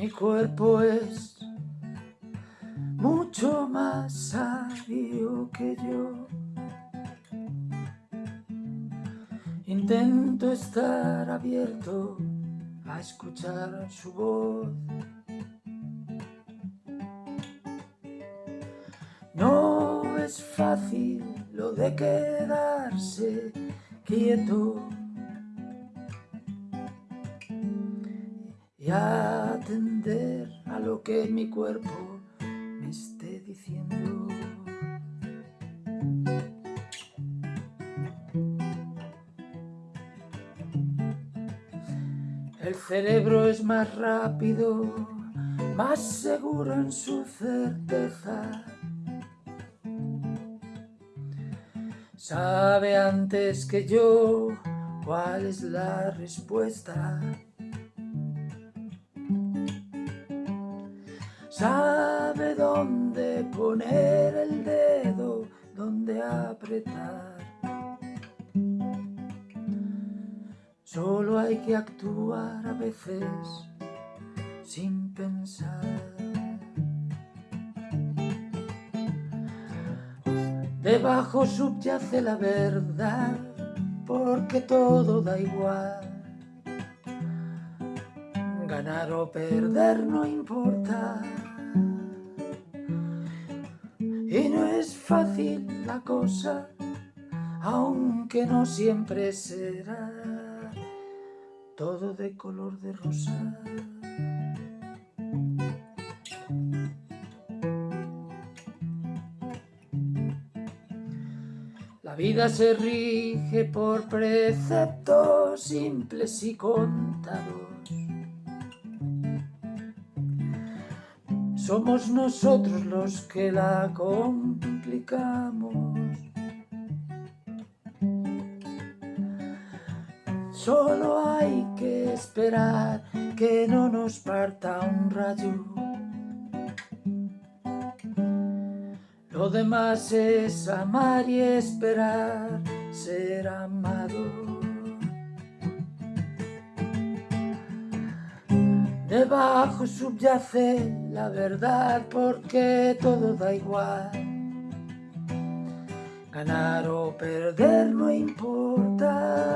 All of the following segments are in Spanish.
Mi cuerpo es mucho más sabio que yo. Intento estar abierto a escuchar su voz. No es fácil lo de quedarse quieto y atender a lo que mi cuerpo me esté diciendo. El cerebro es más rápido, más seguro en su certeza. Sabe antes que yo cuál es la respuesta. Sabe dónde poner el dedo, dónde apretar. Solo hay que actuar a veces sin pensar. Debajo subyace la verdad, porque todo da igual. Ganar o perder no importa. No es fácil la cosa, aunque no siempre será todo de color de rosa. La vida se rige por preceptos simples y contados. Somos nosotros los que la complicamos. Solo hay que esperar que no nos parta un rayo. Lo demás es amar y esperar ser amado. Debajo subyace la verdad porque todo da igual. Ganar o perder no importa.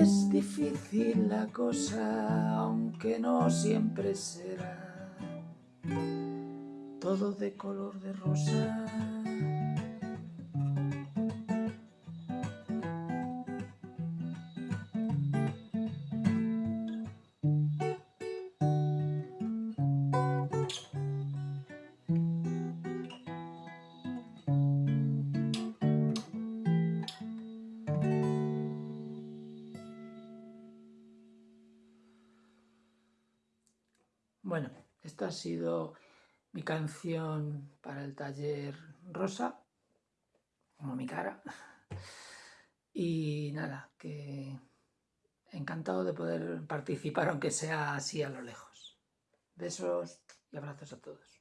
es difícil la cosa, aunque no siempre será todo de color de rosa. Bueno, esta ha sido mi canción para el taller Rosa, como mi cara. Y nada, que encantado de poder participar, aunque sea así a lo lejos. Besos y abrazos a todos.